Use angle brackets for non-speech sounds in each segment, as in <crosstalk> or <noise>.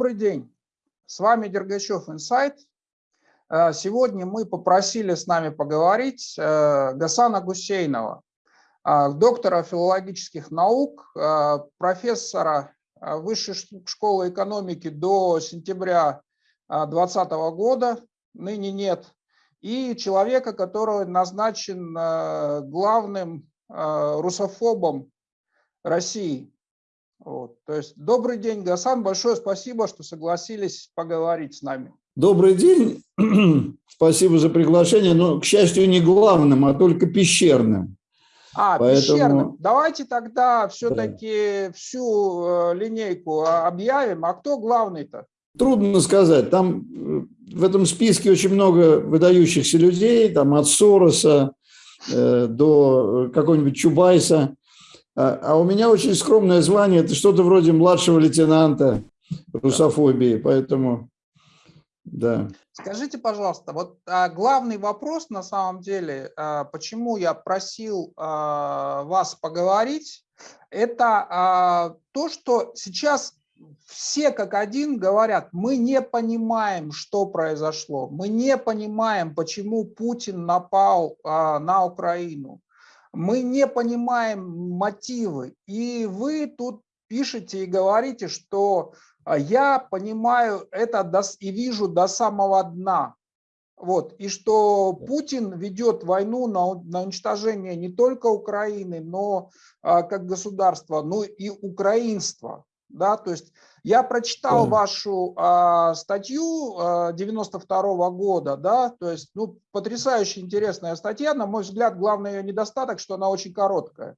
Добрый день. С вами Дергачев Инсайт. Э, сегодня мы попросили с нами поговорить э, Гасана Гусейнова, э, доктора филологических наук, профессора Высшей школы экономики до сентября 2020 года, ныне нет, и человека, который назначен главным русофобом России. Вот. То есть добрый день, Гасан. Большое спасибо, что согласились поговорить с нами. Добрый день. <clears throat> Спасибо за приглашение. Но, к счастью, не главным, а только пещерным. А, Поэтому... пещерным. Давайте тогда все-таки да. всю э, линейку объявим. А кто главный-то? Трудно сказать. Там э, в этом списке очень много выдающихся людей, там от Сороса э, до какого-нибудь Чубайса. А, а у меня очень скромное звание, это что-то вроде младшего лейтенанта русофобии, поэтому, да. Скажите, пожалуйста, вот а, главный вопрос на самом деле, а, почему я просил вас поговорить, это то, что сейчас все как один говорят, мы не понимаем, что произошло, мы не понимаем, почему Путин напал на Украину мы не понимаем мотивы. И вы тут пишете и говорите, что а, я понимаю это до, и вижу до самого дна. Вот, и что Путин ведет войну на, на уничтожение не только Украины, но а, как государства, но и украинства. Да, то есть я прочитал да. вашу а, статью а, 92 -го года, да, то есть ну, потрясающе интересная статья. На мой взгляд, главный ее недостаток, что она очень короткая.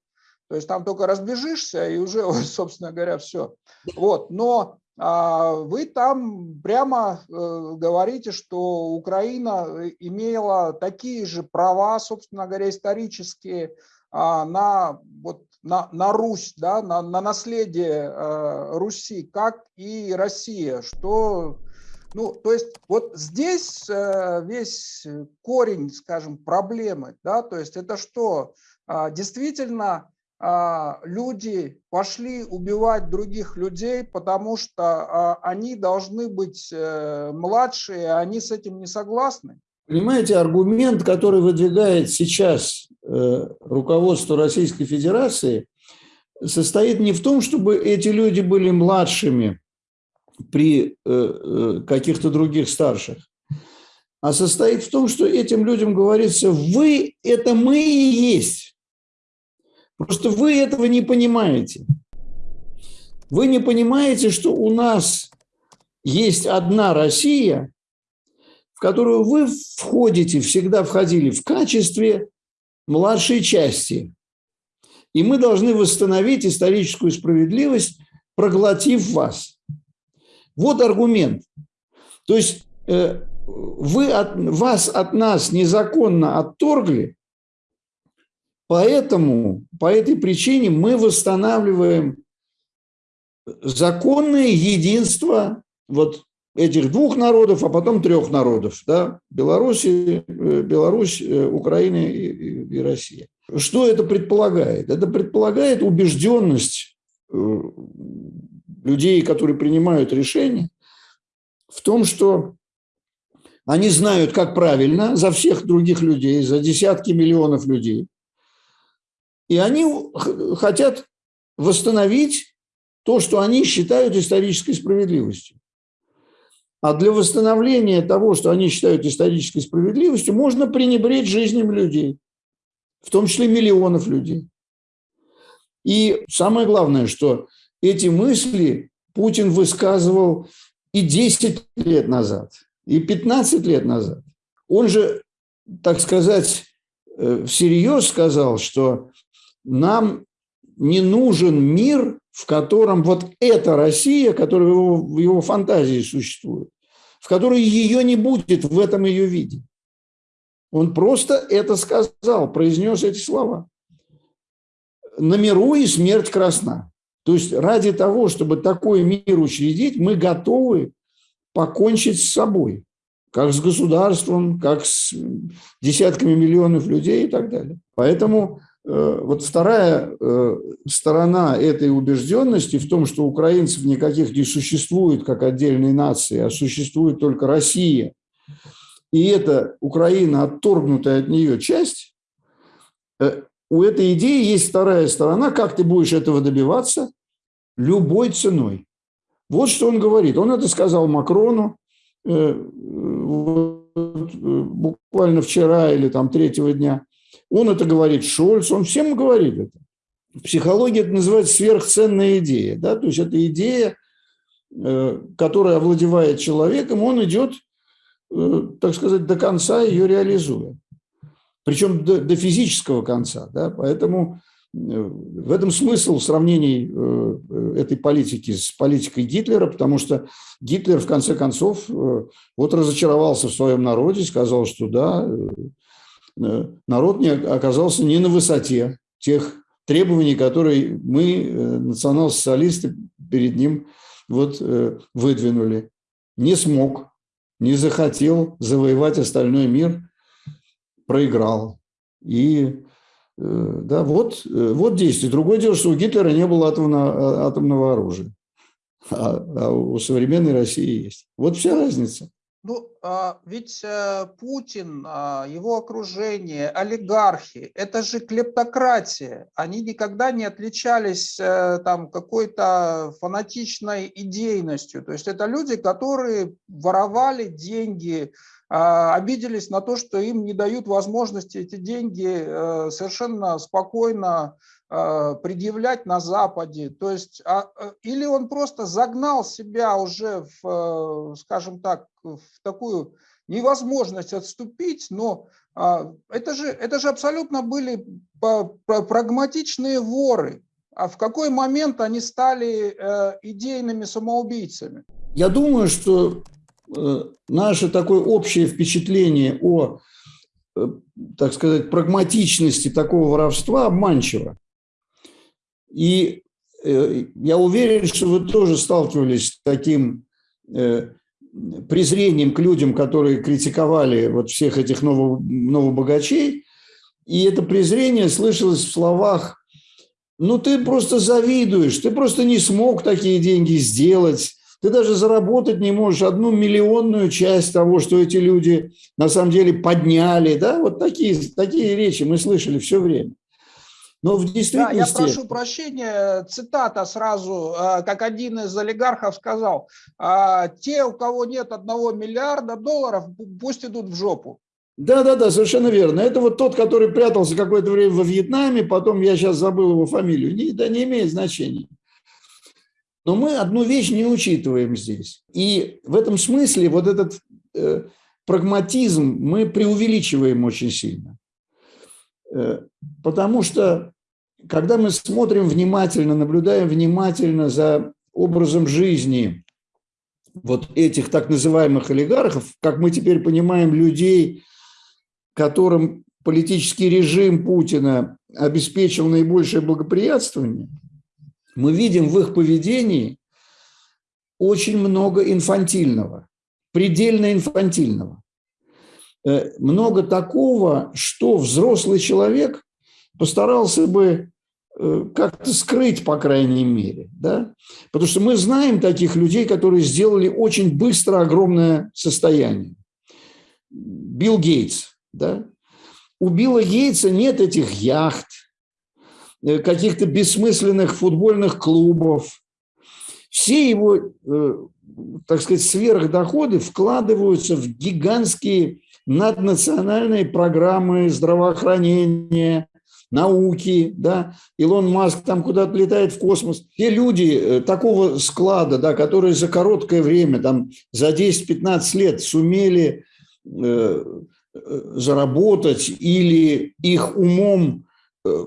То есть там только разбежишься и уже, <laughs> собственно говоря, все. Вот, но а, вы там прямо э, говорите, что Украина имела такие же права, собственно говоря, исторические а, на вот на, на Русь, да, на, на наследие э, Руси, как и Россия, что, ну, то есть вот здесь э, весь корень, скажем, проблемы, да, то есть это что, э, действительно э, люди пошли убивать других людей, потому что э, они должны быть э, младшие, они с этим не согласны? Понимаете, аргумент, который выдвигает сейчас Э, руководство Российской Федерации состоит не в том, чтобы эти люди были младшими при э, э, каких-то других старших, а состоит в том, что этим людям говорится, вы – это мы и есть. Просто вы этого не понимаете. Вы не понимаете, что у нас есть одна Россия, которую вы входите, всегда входили в качестве младшей части. И мы должны восстановить историческую справедливость, проглотив вас. Вот аргумент. То есть э, вы от, вас от нас незаконно отторгли, поэтому, по этой причине мы восстанавливаем законное единство вот этих двух народов, а потом трех народов, да, Беларуси, э, Беларусь, э, Украина и, и Россия. Что это предполагает? Это предполагает убежденность э, людей, которые принимают решения, в том, что они знают, как правильно, за всех других людей, за десятки миллионов людей. И они хотят восстановить то, что они считают исторической справедливостью. А для восстановления того, что они считают исторической справедливостью, можно пренебречь жизнями людей, в том числе миллионов людей. И самое главное, что эти мысли Путин высказывал и 10 лет назад, и 15 лет назад. Он же, так сказать, э, всерьез сказал, что нам не нужен мир, в котором вот эта Россия, которая в его, в его фантазии существует, в которой ее не будет в этом ее виде. Он просто это сказал, произнес эти слова. На миру и смерть красна. То есть ради того, чтобы такой мир учредить, мы готовы покончить с собой, как с государством, как с десятками миллионов людей и так далее. Поэтому вот вторая э, сторона этой убежденности в том, что украинцев никаких не существует как отдельной нации, а существует только Россия. И это Украина, отторгнутая от нее часть, у этой идеи есть вторая сторона, как ты будешь этого добиваться любой ценой. Вот что он говорит. Он это сказал Макрону буквально вчера или там третьего дня. Он это говорит Шольц, он всем говорит это. В психологии это называется сверхценная идея. Да? То есть это идея, э, которая овладевает человеком, он идет, э, так сказать, до конца ее реализуя. Причем до, до физического конца. Да? Поэтому э, в этом смысл сравнений этой политики с политикой Гитлера, потому что Гитлер, в конце концов, вот разочаровался в своем народе, сказал, что да, народ не оказался не на высоте тех требований, которые мы, э, национал-социалисты, перед ним вот э, выдвинули. Не смог, не захотел завоевать остальной мир, проиграл. И да, вот, вот действие. Другое дело, что у Гитлера не было атомного, атомного оружия, а, а у современной России есть. Вот вся разница. Ну, а, ведь э, Путин, а, его окружение, олигархи, это же клептократия. Они никогда не отличались э, там какой-то фанатичной идейностью. То есть это люди, которые воровали деньги, а, обиделись на то, что им не дают возможности эти деньги э, совершенно спокойно предъявлять на Западе. То есть, а, э, или он просто загнал себя уже, в, э, скажем так, в такую невозможность отступить, но а, это же, это же абсолютно были прагматичные воры. А в какой момент они стали э, идейными самоубийцами? Я думаю, что наше такое общее впечатление о, так сказать, прагматичности такого воровства обманчиво. И э, я уверен, что вы тоже сталкивались с таким э, презрением к людям, которые критиковали вот всех этих новобогачей. И это презрение слышалось в словах ну, ты просто завидуешь, ты просто не смог такие деньги сделать, ты даже заработать не можешь одну миллионную часть того, что эти люди на самом деле подняли. Да? Вот такие, такие речи мы слышали все время. Но в действительности... Да, я прошу прощения, цитата сразу, э, как один из олигархов сказал, «А те, у кого нет одного миллиарда долларов, пусть идут в жопу. Да, да, да, совершенно верно. Это вот тот, который прятался какое-то время во Вьетнаме, потом я сейчас забыл его фамилию. Не, да не имеет значения. Но мы одну вещь не учитываем здесь. И в этом смысле вот этот э, прагматизм мы преувеличиваем очень сильно. Э, потому что, когда мы смотрим внимательно, наблюдаем внимательно за образом жизни вот этих так называемых олигархов, как мы теперь понимаем, людей, которым политический режим Путина обеспечил наибольшее благоприятствование, мы видим в их поведении очень много инфантильного, предельно инфантильного. Э, много такого, что взрослый человек постарался бы э, как-то скрыть, по крайней мере. Да? Потому что мы знаем таких людей, которые сделали очень быстро огромное состояние. Билл Гейтс. Да? У Билла Гейтса нет этих яхт, э, каких-то бессмысленных футбольных клубов. Все его, так сказать, сверхдоходы вкладываются в гигантские наднациональные программы здравоохранения, науки, да, Илон Маск там куда-то летает в космос. Те люди э, такого склада, да, которые за короткое время, там, за 10-15 лет сумели э, э, заработать или их умом э,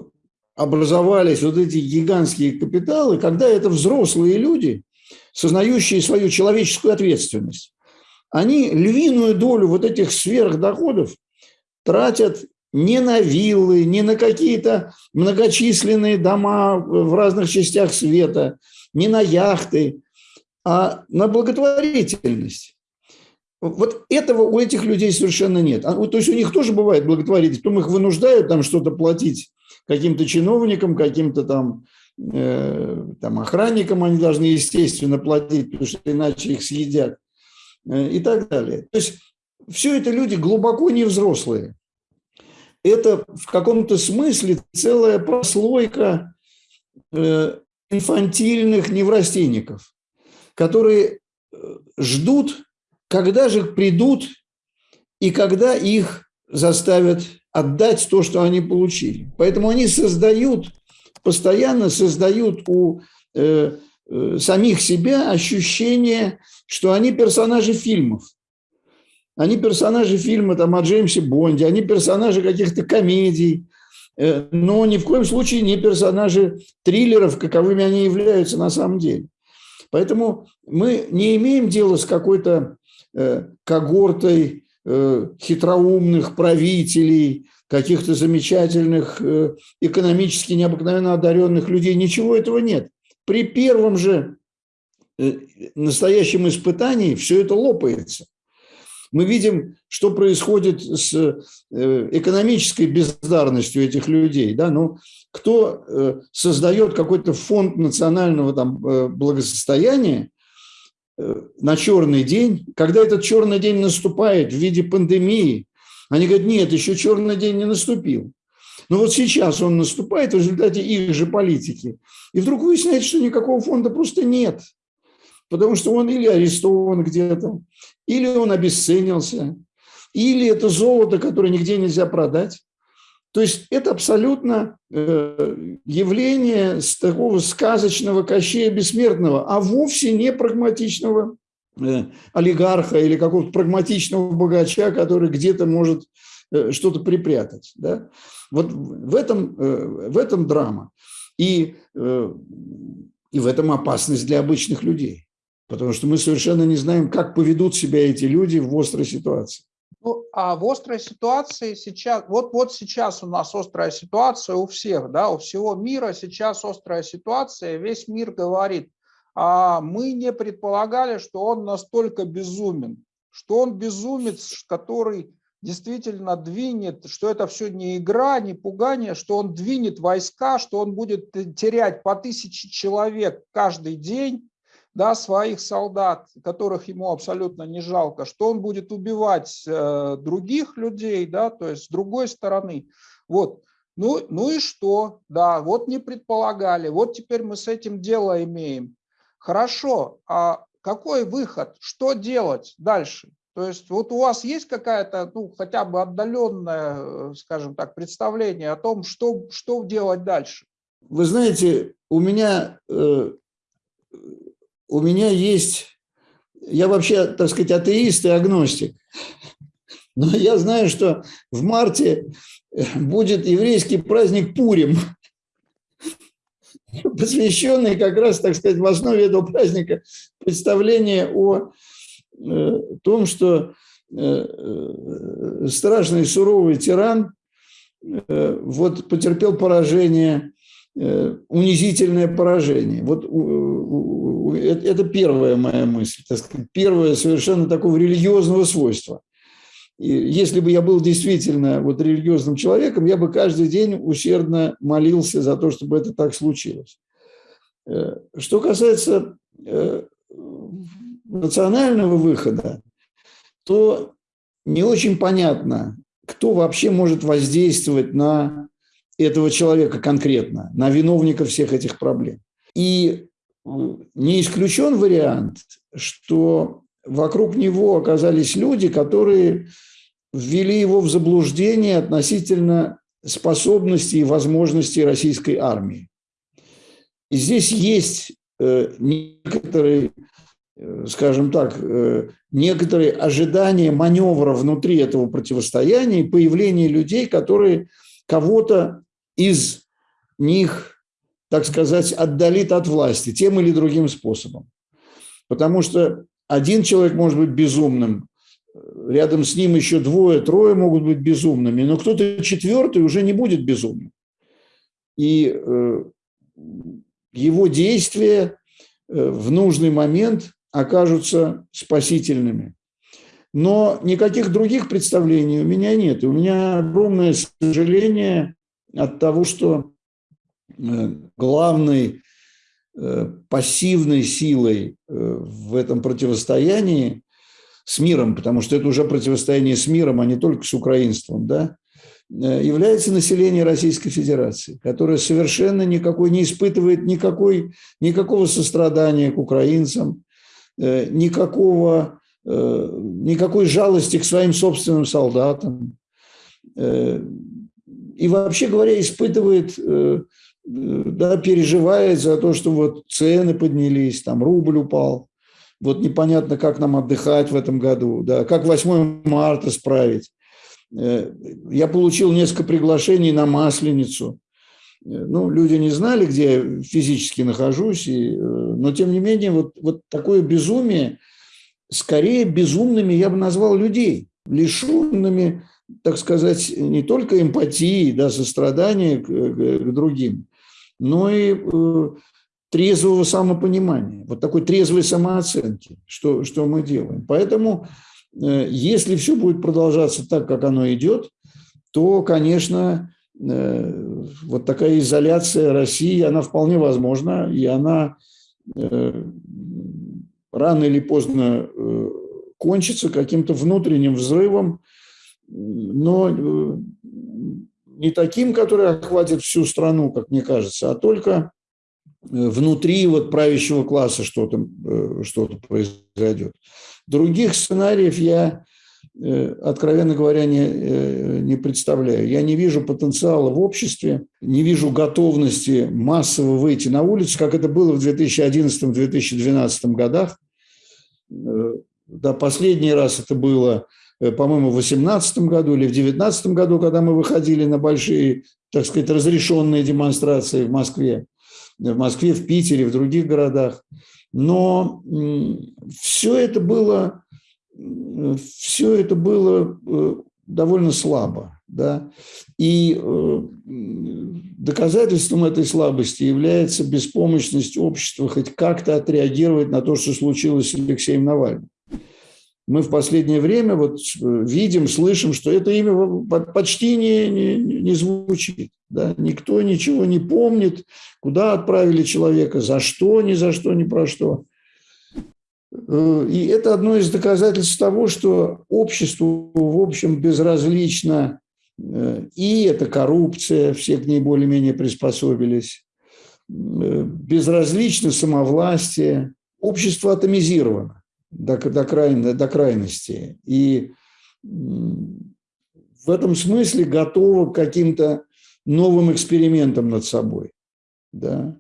образовались вот эти гигантские капиталы, когда это взрослые люди, сознающие свою человеческую ответственность они львиную долю вот этих сверхдоходов тратят не на виллы, не на какие-то многочисленные дома в разных частях света, не на яхты, а на благотворительность. Вот этого у этих людей совершенно нет. А, то есть у них тоже бывает благотворительность, потом их вынуждают там что-то платить каким-то чиновникам, каким-то там, э, там охранникам они должны, естественно, платить, потому что иначе их съедят и так далее. То есть все это люди глубоко не взрослые. Это в каком-то смысле целая прослойка э, инфантильных неврастенников, которые э, ждут, когда же придут и когда их заставят отдать то, что они получили. Поэтому они создают, постоянно создают у э, э, самих себя ощущение, что они персонажи фильмов. Они персонажи фильма там, о Джеймсе Бонде, они персонажи каких-то комедий, э, но ни в коем случае не персонажи триллеров, каковыми они являются на самом деле. Поэтому мы не имеем дела с какой-то э, когортой э, хитроумных правителей, каких-то замечательных, экономически необыкновенно одаренных людей. Ничего этого нет. При первом же настоящем испытании все это лопается. Мы видим, что происходит с э, экономической бездарностью этих людей. Да? Ну, кто э, создает какой-то фонд национального там, э, благосостояния на черный день, когда этот черный день наступает в виде пандемии, они говорят, нет, еще черный день не наступил. Но вот сейчас он наступает в результате их же политики. И вдруг выясняется, что никакого фонда просто нет. Потому что он или арестован где-то, или он обесценился, или это золото, которое нигде нельзя продать. То есть это абсолютно э, явление с такого сказочного кощея бессмертного, а вовсе не прагматичного э, олигарха или какого-то прагматичного богача, который где-то может что-то припрятать. Да? Вот в этом, в этом драма. И, и в этом опасность для обычных людей. Потому что мы совершенно не знаем, как поведут себя эти люди в острой ситуации. Ну, а в острой ситуации сейчас, вот, вот сейчас у нас острая ситуация у всех, да, у всего мира сейчас острая ситуация, весь мир говорит, а мы не предполагали, что он настолько безумен, что он безумец, который действительно двинет, что это все не игра, не пугание, что он двинет войска, что он будет терять по тысяче человек каждый день, да, своих солдат, которых ему абсолютно не жалко, что он будет убивать э, других людей, да, то есть с другой стороны. Вот. Ну, ну и что? Да, вот не предполагали, вот теперь мы с этим дело имеем. Хорошо, а какой выход? Что делать дальше? То есть вот у вас есть какая-то, ну, хотя бы отдаленное, э, скажем так, представление о том, что, что делать дальше? Вы знаете, у меня э, у меня есть, я вообще, так сказать, атеист и агностик, <laughs> но я знаю, что в марте будет еврейский праздник Пурим, <laughs> посвященный как раз, так сказать, в основе этого праздника представление о э, том, что э, э, страшный суровый тиран вот потерпел поражение, унизительное поражение. Вот это первая моя мысль, так сказать, первое совершенно такого религиозного свойства. И если бы я был действительно вот религиозным человеком, я бы каждый день усердно молился за то, чтобы это так случилось. Э, что касается э, национального выхода, то не очень понятно, кто вообще может воздействовать на этого человека конкретно, на виновника всех этих проблем. И не исключен вариант, что вокруг него оказались люди, которые ввели его в заблуждение относительно способностей и возможностей российской армии. И здесь есть э, некоторые, э, скажем так, э, некоторые ожидания маневра внутри этого противостояния и появления людей, которые кого-то из них так сказать, отдалит от власти тем или другим способом. Потому что один человек может быть безумным, рядом с ним еще двое, трое могут быть безумными, но кто-то четвертый уже не будет безумным. И э, его действия э, в нужный момент окажутся спасительными. Но никаких других представлений у меня нет. у меня огромное сожаление от того, что э, главной э, пассивной силой э, в этом противостоянии с миром, потому что это уже противостояние с миром, а не только с украинством, да, является население Российской Федерации, которое совершенно никакой не испытывает никакой, никакого сострадания к украинцам, никакого, никакой жалости к своим собственным солдатам и вообще говоря, испытывает, э, да, переживает за то, что вот цены поднялись, там рубль упал, вот непонятно, как нам отдыхать в этом году, да, как 8 марта справить. Э, я получил несколько приглашений на Масленицу. Э, ну, люди не знали, где я физически нахожусь, и, но тем не менее вот, вот такое безумие, скорее безумными я бы назвал людей, лишенными так сказать, не только эмпатии, да, сострадания к, к другим, но и э, трезвого самопонимания, вот такой трезвой самооценки, что, что мы делаем. Поэтому, э, если все будет продолжаться так, как оно идет, то, конечно, э, вот такая изоляция России, она вполне возможна, и она э, рано или поздно э, кончится каким-то внутренним взрывом, но э, не таким, который охватит всю страну, как мне кажется, а только э, внутри вот правящего класса что-то э, что произойдет. Других сценариев я, откровенно говоря, не, не представляю. Я не вижу потенциала в обществе, не вижу готовности массово выйти на улицу, как это было в 2011-2012 годах. Да, последний раз это было Э, по-моему, в 2018 году или в 2019 году, когда мы выходили на большие, так сказать, разрешенные демонстрации в Москве, в Москве, в Питере, в других городах. Но все это было, все это было э, довольно слабо. Да? И э, доказательством этой слабости является беспомощность общества хоть как-то отреагировать на то, что случилось с Алексеем Навальным мы в последнее время вот э, видим, слышим, что это имя почти не, не, не звучит. Да? Никто ничего не помнит, куда отправили человека, за что, ни за что, ни про что. Э, и это одно из доказательств того, что обществу, в общем, безразлично э, и это коррупция, все к ней более-менее приспособились, безразлично самовластие, общество атомизировано до, до, край, до крайности. И в этом смысле готова к каким-то новым экспериментам над собой. Да?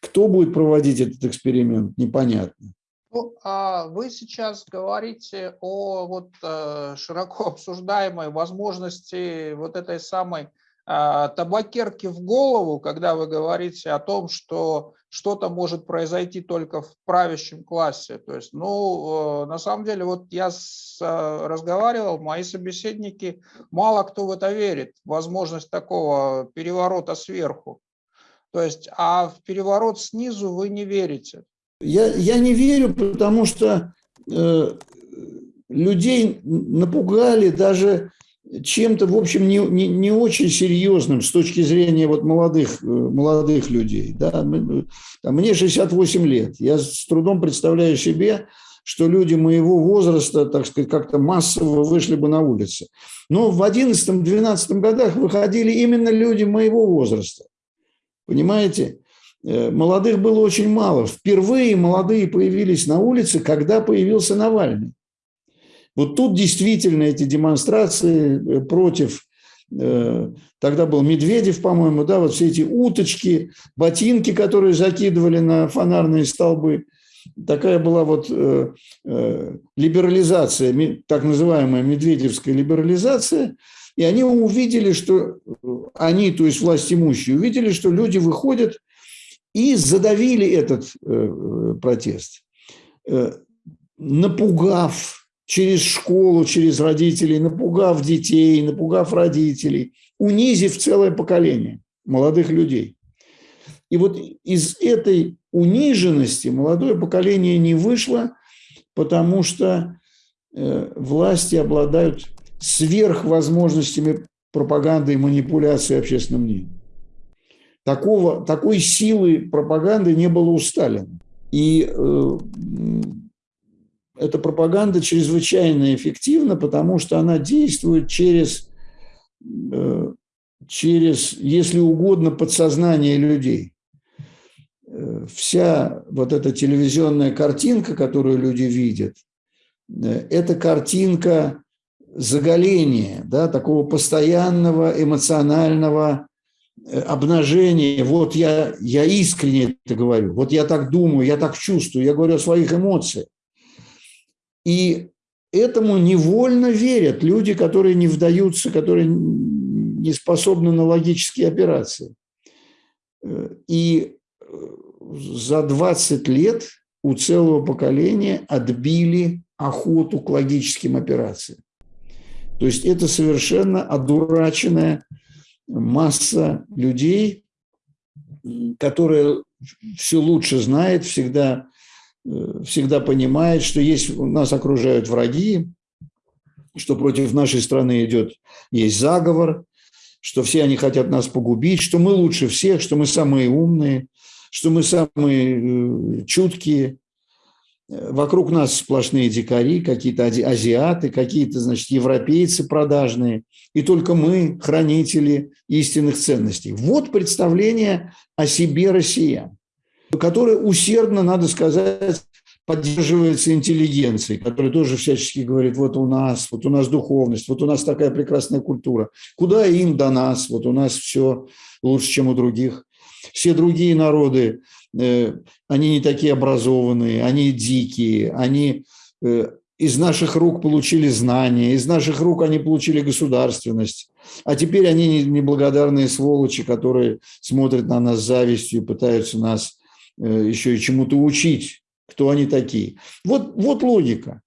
Кто будет проводить этот эксперимент, непонятно. Ну, а вы сейчас говорите о вот э, широко <laughs> обсуждаемой возможности вот этой самой а, табакерки в голову, когда вы говорите о том, что что-то может произойти только в правящем классе. То есть, ну, э, на самом деле, вот я с, э, разговаривал, мои собеседники, мало кто в это верит, возможность такого переворота сверху. То есть, а в переворот снизу вы не верите. Я, я не верю, потому что э, людей напугали даже чем-то, в общем, не, не, не очень серьезным с точки зрения вот молодых, э, молодых людей. Да? Мне 68 лет. Я с трудом представляю себе, что люди моего возраста, так сказать, как-то массово вышли бы на улицы. Но в 11-12 годах выходили именно люди моего возраста. Понимаете? Э, молодых было очень мало. Впервые молодые появились на улице, когда появился Навальный. Вот тут действительно эти демонстрации э, против, э, тогда был Медведев, по-моему, да, вот все эти уточки, ботинки, которые закидывали на фонарные столбы, такая была вот либерализация, так называемая медведевская либерализация, и они увидели, что они, то есть власть имущие, увидели, что люди выходят и задавили этот протест, напугав через школу, через родителей, напугав детей, напугав родителей, унизив целое поколение молодых людей. И вот из этой униженности молодое поколение не вышло, потому что власти обладают сверхвозможностями пропаганды и манипуляции общественным мнением. Такого, такой силы пропаганды не было у Сталина. И э, эта пропаганда чрезвычайно эффективна, потому что она действует через, э, через, если угодно, подсознание людей. Э, вся вот эта телевизионная картинка, которую люди видят, э, это картинка заголения, да, такого постоянного эмоционального э, обнажения. Вот я, я искренне это говорю, вот я так думаю, я так чувствую, я говорю о своих эмоциях. И этому невольно верят люди, которые не вдаются, которые не способны на логические операции. И за 20 лет у целого поколения отбили охоту к логическим операциям. То есть это совершенно одураченная масса людей, которая все лучше знает, всегда, э, всегда понимает, что есть, нас окружают враги, что против нашей страны идет, есть заговор, что все они хотят нас погубить, что мы лучше всех, что мы самые умные, что мы самые э, чуткие, Вокруг нас сплошные дикари, какие-то азиаты, какие-то, значит, европейцы продажные, и только мы хранители истинных ценностей. Вот представление о себе россиян, которое усердно, надо сказать, поддерживается интеллигенцией, которая тоже всячески говорит, вот у нас, вот у нас духовность, вот у нас такая прекрасная культура. Куда им до нас? Вот у нас все лучше, чем у других. Все другие народы они не такие образованные, они дикие, они э, из наших рук получили знания, из наших рук они получили государственность. А теперь они неблагодарные сволочи, которые смотрят на нас завистью и пытаются нас э, еще и чему-то учить, кто они такие. Вот, вот логика.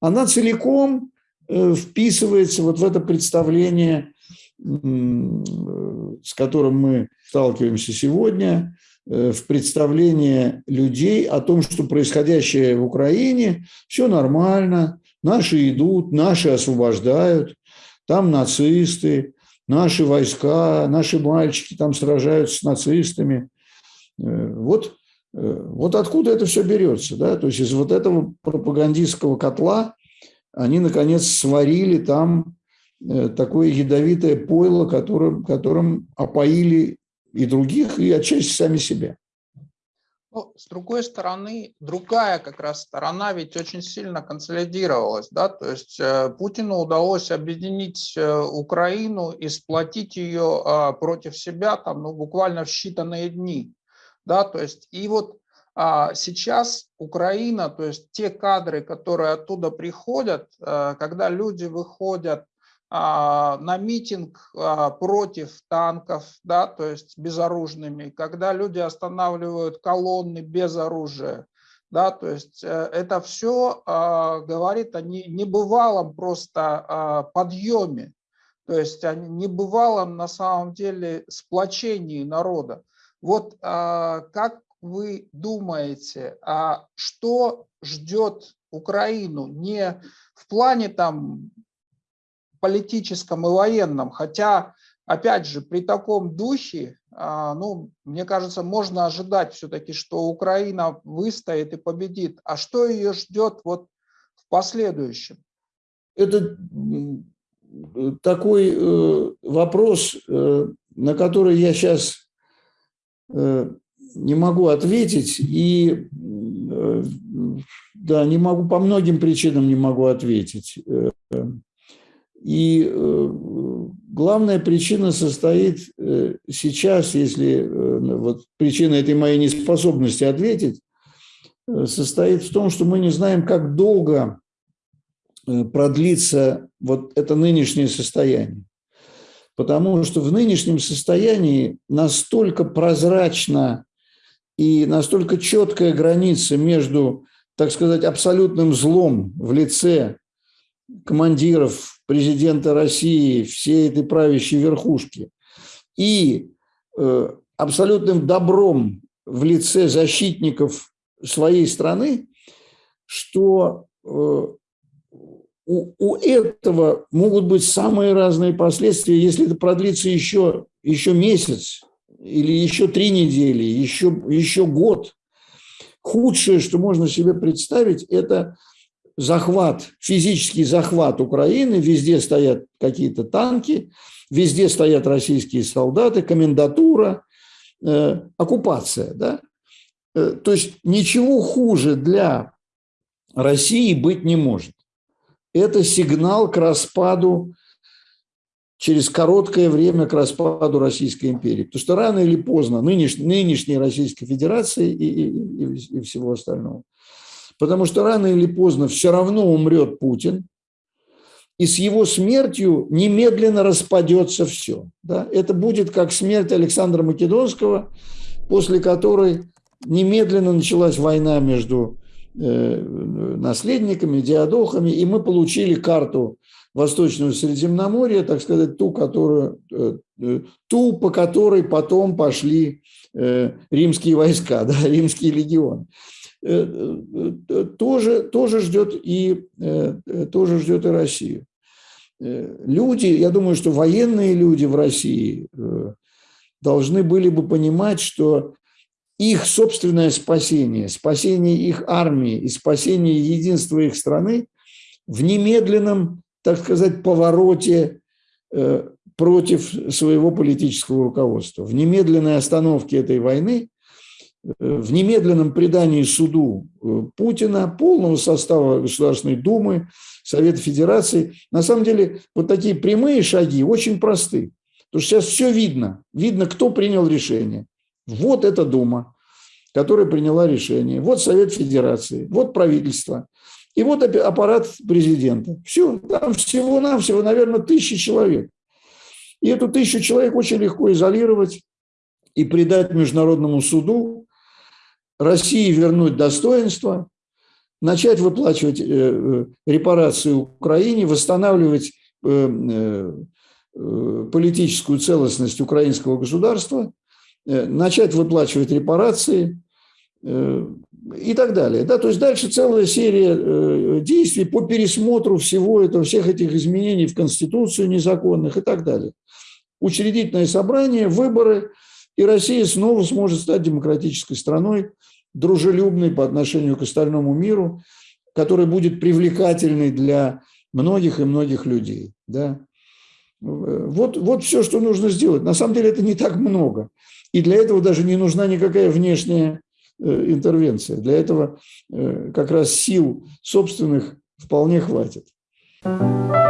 Она целиком вписывается вот в это представление, с которым мы сталкиваемся сегодня, Э, в представление людей о том, что происходящее в Украине, все нормально, наши идут, наши освобождают, там нацисты, наши войска, наши мальчики там сражаются с нацистами. Э, вот, э, вот откуда это все берется. Да? То есть из вот этого пропагандистского котла они, наконец, сварили там такое ядовитое пойло, которым, которым опоили и других, и отчасти сами себя. Ну, с другой стороны, другая как раз сторона ведь очень сильно консолидировалась, да, то есть э, Путину удалось объединить э, Украину и сплотить ее э, против себя там, ну, буквально в считанные дни, да, то есть и вот а сейчас Украина, то есть те кадры, которые оттуда приходят, когда люди выходят а, на митинг а, против танков, да, то есть безоружными, когда люди останавливают колонны без оружия, да, то есть э, это все а, говорит о небывалом просто подъеме, то есть о небывалом на самом деле сплочении народа. Вот как вы думаете, что ждет Украину не в плане там политическом и военном, хотя, опять же, при таком духе, а, ну, мне кажется, можно ожидать все-таки, что Украина выстоит и победит. А что ее ждет вот в последующем? Это такой э, вопрос, э, на который я сейчас э, не могу ответить, и да, не могу, по многим причинам не могу ответить. И э, главная причина состоит э, сейчас, если э, вот причина этой моей неспособности ответить, состоит в том, что мы не знаем, как долго продлится вот это нынешнее состояние. Потому что в нынешнем состоянии настолько прозрачно и настолько четкая граница между, так сказать, абсолютным злом в лице командиров президента России, всей этой правящей верхушки, и э, абсолютным добром в лице защитников своей страны, что э, у, у этого могут быть самые разные последствия, если это продлится еще, еще месяц или еще три недели, еще, еще год. Худшее, что можно себе представить, это захват, физический захват Украины. Везде стоят какие-то танки, везде стоят российские солдаты, комендатура, э, оккупация. Да? Э, то есть ничего хуже для России быть не может это сигнал к распаду через короткое время к распаду Российской империи. Потому что рано или поздно нынеш, нынешней Российской Федерации и, и, и всего остального. Потому что рано или поздно все равно умрет Путин, и с его смертью немедленно распадется все. Да? Это будет как смерть Александра Македонского, после которой немедленно началась война между Э, наследниками, диадохами, и мы получили карту Восточного Средиземноморья, так сказать, ту, которую, э, э, ту по которой потом пошли римские войска, <laughs> да, римский легион. Тоже, тоже, ждет и, тоже ждет и Россию. Люди, я думаю, что военные люди в России должны были бы понимать, что их собственное спасение, спасение их армии и спасение единства их страны в немедленном, так сказать, повороте э, против своего политического руководства, в немедленной остановке этой войны, э, в немедленном предании суду э, Путина, полного состава Государственной Думы, Совета Федерации. На самом деле вот такие прямые шаги очень просты. Потому что сейчас все видно. Видно, кто принял решение. Вот эта Дума, которая приняла решение. Вот Совет Федерации, вот правительство. И вот аппарат президента. Все, там всего-навсего, наверное, тысячи человек. И эту тысячу человек очень легко изолировать и предать Международному суду, России вернуть достоинство, начать выплачивать э, э, репарации Украине, восстанавливать э, политическую целостность украинского государства – начать выплачивать репарации и так далее. Да, то есть дальше целая серия действий по пересмотру всего этого, всех этих изменений в Конституцию незаконных и так далее. Учредительное собрание, выборы, и Россия снова сможет стать демократической страной, дружелюбной по отношению к остальному миру, который будет привлекательной для многих и многих людей. Да? Вот, вот все, что нужно сделать. На самом деле это не так много. И для этого даже не нужна никакая внешняя э, интервенция. Для этого э, как раз сил собственных вполне хватит. Thank you.